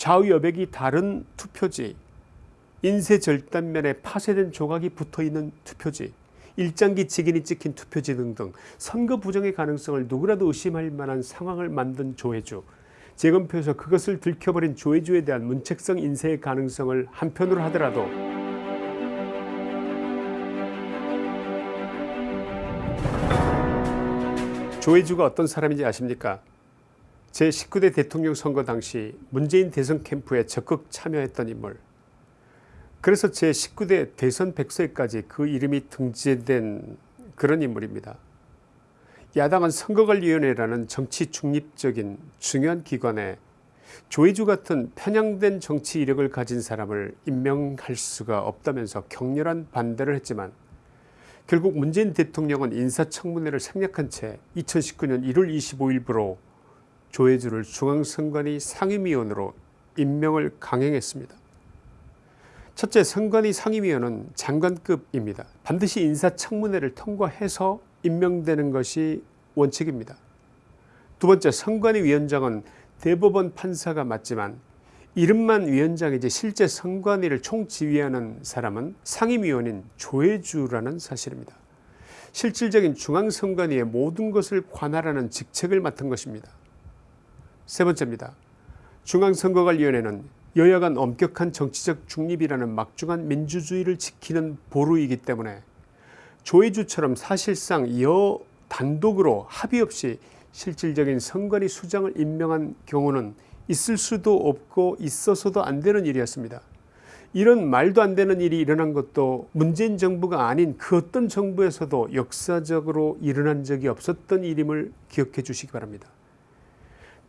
좌우 여백이 다른 투표지 인쇄 절단면에 파쇄된 조각이 붙어있는 투표지 일장기 직인이 찍힌 투표지 등등 선거 부정의 가능성을 누구라도 의심할 만한 상황을 만든 조회주 재검표에서 그것을 들켜버린 조회주에 대한 문책성 인쇄의 가능성을 한편으로 하더라도 조혜주가 어떤 사람인지 아십니까? 제19대 대통령 선거 당시 문재인 대선 캠프에 적극 참여했던 인물 그래서 제19대 대선 백서에까지 그 이름이 등재된 그런 인물입니다. 야당은 선거관리위원회라는 정치 중립적인 중요한 기관에 조혜주 같은 편향된 정치 이력을 가진 사람을 임명할 수가 없다면서 격렬한 반대를 했지만 결국 문재인 대통령은 인사청문회를 생략한 채 2019년 1월 25일부로 조혜주를 중앙선관위 상임위원으로 임명을 강행했습니다. 첫째 선관위 상임위원은 장관급입니다. 반드시 인사청문회를 통과해서 임명되는 것이 원칙입니다. 두 번째 선관위 위원장은 대법원 판사가 맞지만 이름만 위원장이지 실제 선관위를 총지휘하는 사람은 상임위원인 조혜주라는 사실입니다. 실질적인 중앙선관위의 모든 것을 관할하는 직책을 맡은 것입니다. 세 번째입니다. 중앙선거관리위원회는 여야 간 엄격한 정치적 중립이라는 막중한 민주주의를 지키는 보루이기 때문에 조혜주처럼 사실상 여 단독으로 합의 없이 실질적인 선관위 수장을 임명한 경우는 있을 수도 없고 있어서도 안 되는 일이었습니다. 이런 말도 안 되는 일이 일어난 것도 문재인 정부가 아닌 그 어떤 정부에서도 역사적으로 일어난 적이 없었던 일임을 기억해 주시기 바랍니다.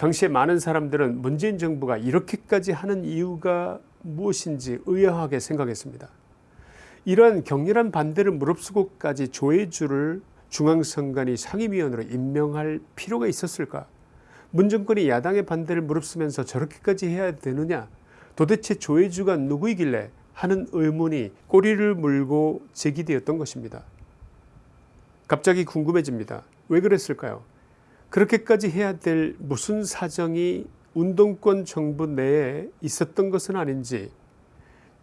당시에 많은 사람들은 문재인 정부가 이렇게까지 하는 이유가 무엇인지 의아하게 생각했습니다. 이러한 격렬한 반대를 무릅쓰고까지 조혜주를 중앙선관위 상임위원으로 임명할 필요가 있었을까 문정권이 야당의 반대를 무릅쓰면서 저렇게까지 해야 되느냐 도대체 조혜주가 누구이길래 하는 의문이 꼬리를 물고 제기되었던 것입니다. 갑자기 궁금해집니다. 왜 그랬을까요? 그렇게까지 해야 될 무슨 사정이 운동권 정부 내에 있었던 것은 아닌지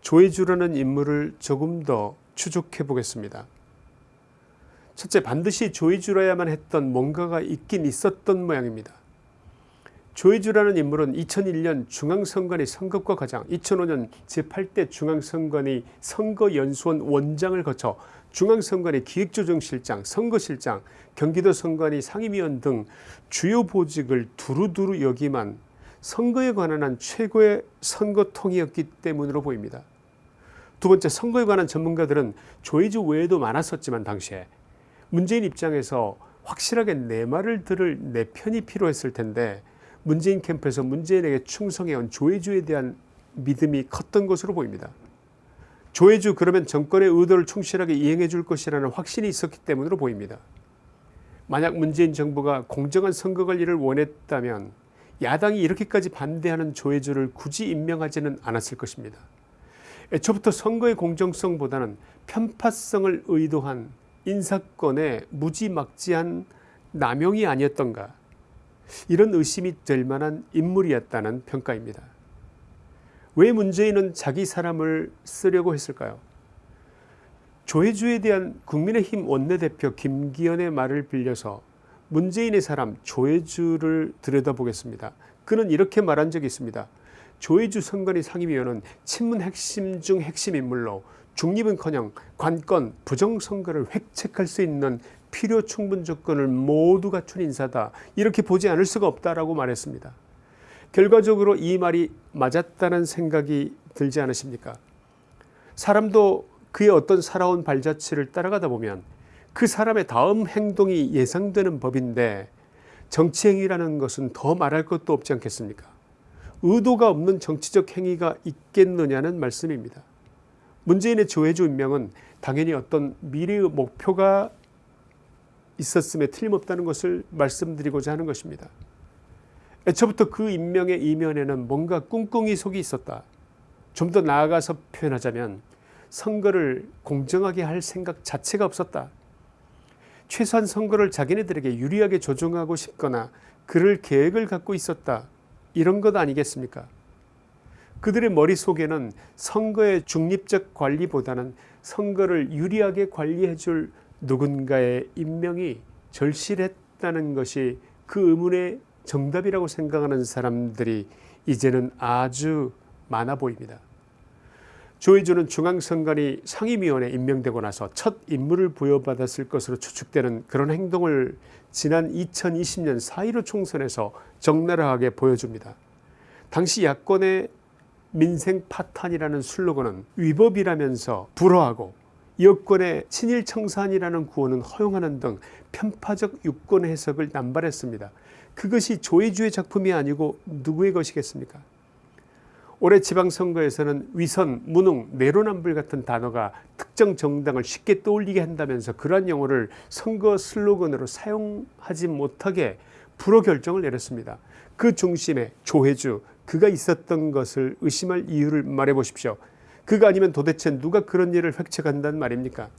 조혜주라는 인물을 조금 더 추적해 보겠습니다. 첫째 반드시 조혜주라야만 했던 뭔가가 있긴 있었던 모양입니다. 조혜주라는 인물은 2001년 중앙선관위 선거과 과장 2005년 제8대 중앙선관위 선거연수원 원장을 거쳐 중앙선관위 기획조정실장 선거실장 경기도 선관위 상임위원 등 주요 보직을 두루두루 여기만 선거에 관한 한 최고의 선거통이었기 때문으로 보입니다. 두 번째 선거에 관한 전문가들은 조혜주 외에도 많았었지만 당시에 문재인 입장에서 확실하게 내 말을 들을 내 편이 필요했을 텐데 문재인 캠프에서 문재인에게 충성해온 조혜주에 대한 믿음이 컸던 것으로 보입니다. 조혜주 그러면 정권의 의도를 충실하게 이행해 줄 것이라는 확신이 있었기 때문으로 보입니다. 만약 문재인 정부가 공정한 선거 관리를 원했다면 야당이 이렇게까지 반대하는 조혜주를 굳이 임명하지는 않았을 것입니다. 애초부터 선거의 공정성보다는 편파성을 의도한 인사권의 무지막지한 남용이 아니었던가 이런 의심이 될 만한 인물이었다는 평가입니다. 왜 문재인은 자기 사람을 쓰려고 했을까요? 조혜주에 대한 국민의힘 원내대표 김기현의 말을 빌려서 문재인의 사람 조혜주를 들여다보겠습니다. 그는 이렇게 말한 적이 있습니다. 조혜주 선관위 상임위원은 친문 핵심 중 핵심 인물로 중립은커녕 관건 부정선거를 획책할 수 있는 필요 충분 조건을 모두 갖춘 인사다 이렇게 보지 않을 수가 없다라고 말했습니다. 결과적으로 이 말이 맞았다는 생각이 들지 않으십니까? 사람도 그의 어떤 살아온 발자취를 따라가다 보면 그 사람의 다음 행동이 예상되는 법인데 정치행위라는 것은 더 말할 것도 없지 않겠습니까? 의도가 없는 정치적 행위가 있겠느냐는 말씀입니다. 문재인의 조혜주 임명은 당연히 어떤 미래의 목표가 있었음에 틀림없다는 것을 말씀드리고자 하는 것입니다. 애초부터 그 임명의 이면에는 뭔가 꿍꿍이 속이 있었다. 좀 더 나아가서 표현하자면 선거를 공정하게 할 생각 자체가 없었다. 최소한 선거를 자기네들에게 유리하게 조정하고 싶거나 그럴 계획을 갖고 있었다. 이런 것 아니겠습니까? 그들의 머릿속에는 선거의 중립적 관리보다는 선거를 유리하게 관리해 줄 누군가의 임명이 절실했다는 것이 그 의문의 정답이라고 생각하는 사람들이 이제는 아주 많아 보입니다. 조혜주는 중앙선관위 상임위원에 임명되고 나서 첫 임무를 부여받았을 것으로 추측되는 그런 행동을 지난 2020년 4.15 총선에서 적나라하게 보여줍니다. 당시 야권의 민생 파탄이라는 슬로건은 위법이라면서 불허하고 여권의 친일 청산이라는 구호는 허용하는 등 편파적 유권 해석을 남발했습니다. 그것이 조혜주의 작품이 아니고 누구의 것이겠습니까 올해 지방선거에서는 위선, 무능, 내로남불 같은 단어가 특정 정당을 쉽게 떠올리게 한다면서 그러한 용어를 선거 슬로건으로 사용하지 못하게 불허 결정을 내렸습니다. 그 중심에 조혜주 그가 있었던 것을 의심할 이유를 말해 보십시오. 그가 아니면 도대체 누가 그런 일을 획책한단 말입니까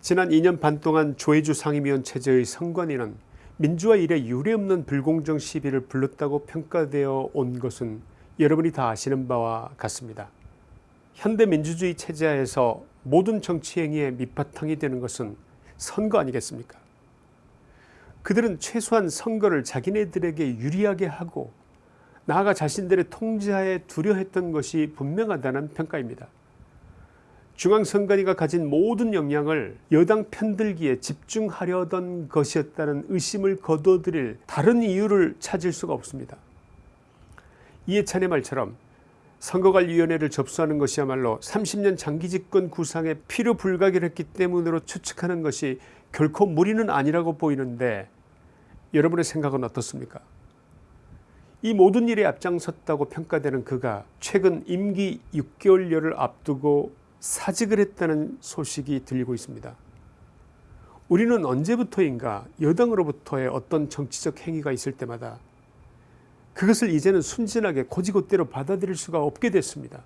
지난 2년 반 동안 조혜주 상임위원 체제의 선관위는 민주화 이래 유례없는 불공정 시비를 불렀다고 평가되어 온 것은 여러분이 다 아시는 바와 같습니다. 현대민주주의 체제하에서 모든 정치행위의 밑바탕이 되는 것은 선거 아니겠습니까 그들은 최소한 선거를 자기네들에게 유리하게 하고 나아가 자신들의 통제하에 두려했던 것이 분명하다는 평가입니다. 중앙선관위가 가진 모든 역량을 여당 편들기에 집중하려던 것이었다는 의심을 거둬들일 다른 이유를 찾을 수가 없습니다. 이해찬의 말처럼 선거관리위원회를 접수하는 것이야말로 30년 장기 집권 구상에 필요 불가결했기 때문으로 추측하는 것이 결코 무리는 아니라고 보이는데 여러분의 생각은 어떻습니까 이 모든 일에 앞장섰다고 평가되는 그가 최근 임기 6개월여를 앞두고 사직을 했다는 소식이 들리고 있습니다. 우리는 언제부터인가 여당으로부터의 어떤 정치적 행위가 있을 때마다 그것을 이제는 순진하게 고지고대로 받아들일 수가 없게 됐습니다.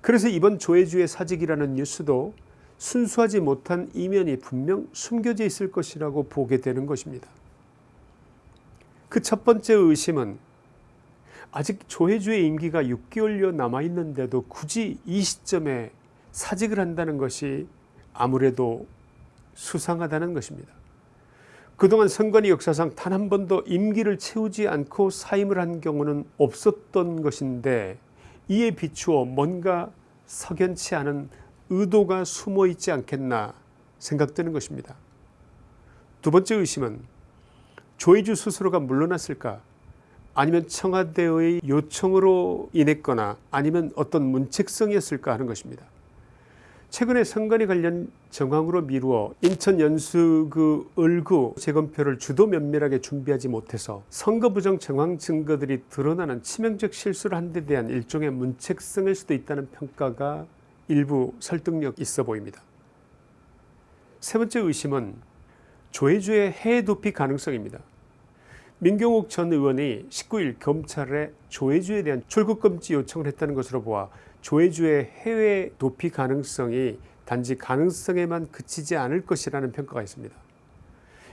그래서 이번 조혜주의 사직이라는 뉴스도 순수하지 못한 이면이 분명 숨겨져 있을 것이라고 보게 되는 것입니다. 그 첫 번째 의심은 아직 조혜주의 임기가 6개월여 남아있는데도 굳이 이 시점에 사직을 한다는 것이 아무래도 수상하다는 것입니다. 그동안 선관위 역사상 단 한 번도 임기를 채우지 않고 사임을 한 경우는 없었던 것인데 이에 비추어 뭔가 석연치 않은 의도가 숨어 있지 않겠나 생각되는 것입니다. 두 번째 의심은 조혜주 스스로가 물러났을까 아니면 청와대의 요청으로 인했거나 아니면 어떤 문책성이었을까 하는 것입니다. 최근에 선관위 관련 정황으로 미루어 인천 연수 그 을구 재검표를 주도 면밀하게 준비하지 못해서 선거 부정 정황 증거들이 드러나는 치명적 실수를 한 데 대한 일종의 문책성일 수도 있다는 평가가 일부 설득력 있어 보입니다. 세 번째 의심은 조혜주의 해외 도피 가능성입니다. 민경욱 전 의원이 19일 검찰에 조혜주에 대한 출국금지 요청을 했다는 것으로 보아 조혜주의 해외 도피 가능성이 단지 가능성에만 그치지 않을 것이라는 평가가 있습니다.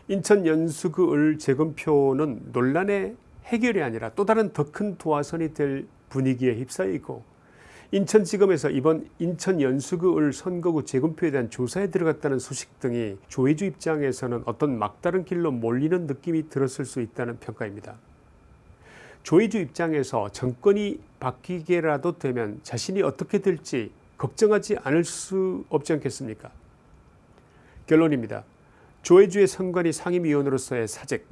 인천 연수구 을 재검표는 논란의 해결이 아니라 또 다른 더 큰 도화선이 될 분위기에 휩싸여 있고 인천지검에서 이번 인천 연수구 을 선거구 재검표에 대한 조사에 들어갔다는 소식 등이 조혜주 입장에서는 어떤 막다른 길로 몰리는 느낌이 들었을 수 있다는 평가입니다. 조혜주 입장에서 정권이 바뀌게라도 되면 자신이 어떻게 될지 걱정하지 않을 수 없지 않겠습니까 결론입니다. 조혜주의 선관위 상임위원으로서의 사직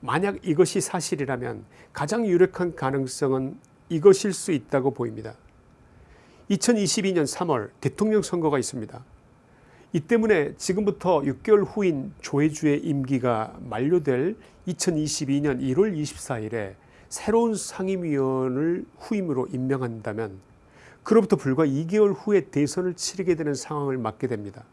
만약 이것이 사실이라면 가장 유력한 가능성은 이것일 수 있다고 보입니다. 2022년 3월 대통령 선거가 있습니다. 이 때문에 지금부터 6개월 후인 조혜주의 임기가 만료될 2022년 1월 24일에 새로운 상임위원을 후임으로 임명한다면 그로부터 불과 2개월 후에 대선을 치르게 되는 상황을 맞게 됩니다.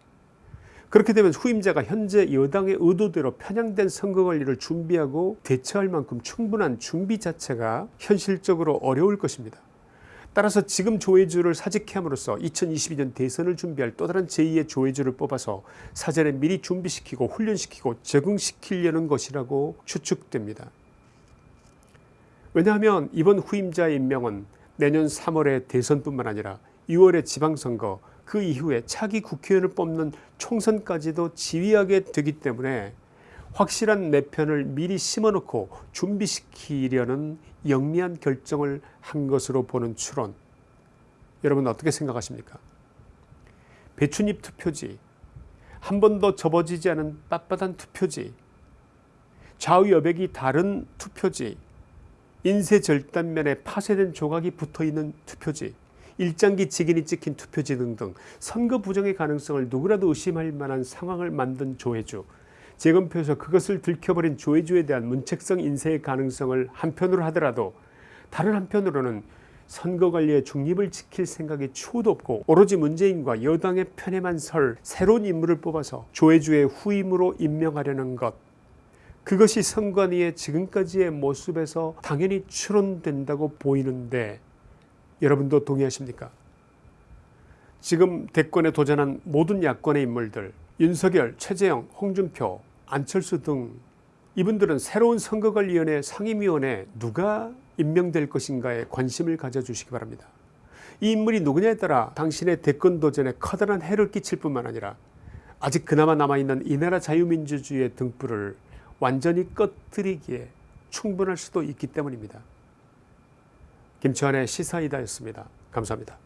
그렇게 되면 후임자가 현재 여당의 의도대로 편향된 선거관리를 준비하고 대처할 만큼 충분한 준비 자체가 현실적으로 어려울 것입니다. 따라서 지금 조혜주를 사직함으로써 2022년 대선을 준비할 또 다른 제2의 조혜주를 뽑아서 사전에 미리 준비시키고 훈련시키고 적응시키려는 것이라고 추측됩니다. 왜냐하면 이번 후임자의 임명은 내년 3월의 대선뿐만 아니라 6월의 지방선거 그 이후에 차기 국회의원을 뽑는 총선까지도 지휘하게 되기 때문에 확실한 내 편을 미리 심어놓고 준비시키려는 영리한 결정을 한 것으로 보는 추론. 여러분 어떻게 생각하십니까? 배춧잎 투표지 한 번도 접어지지 않은 빳빳한 투표지 좌우 여백이 다른 투표지 인쇄 절단면에 파쇄된 조각이 붙어있는 투표지 일장기 직인이 찍힌 투표지 등등 선거 부정의 가능성을 누구라도 의심할 만한 상황을 만든 조회주. 재검표에서 그것을 들켜버린 조회주에 대한 문책성 인쇄의 가능성을 한편으로 하더라도 다른 한편으로는 선거관리의 중립을 지킬 생각이 추호도 없고 오로지 문재인과 여당의 편에만 설 새로운 인물을 뽑아서 조회주의 후임으로 임명하려는 것 그것이 선관위의 지금까지의 모습에서 당연히 추론된다고 보이는데 여러분도 동의하십니까? 지금 대권에 도전한 모든 야권의 인물들 윤석열, 최재형, 홍준표, 안철수 등 이분들은 새로운 선거관리위원회 상임위원회 누가 임명될 것인가에 관심을 가져주시기 바랍니다. 이 인물이 누구냐에 따라 당신의 대권 도전에 커다란 해를 끼칠 뿐만 아니라 아직 그나마 남아있는 이 나라 자유민주주의의 등불을 완전히 꺼뜨리기에 충분할 수도 있기 때문입니다. 김치환의 시사이다였습니다. 감사합니다.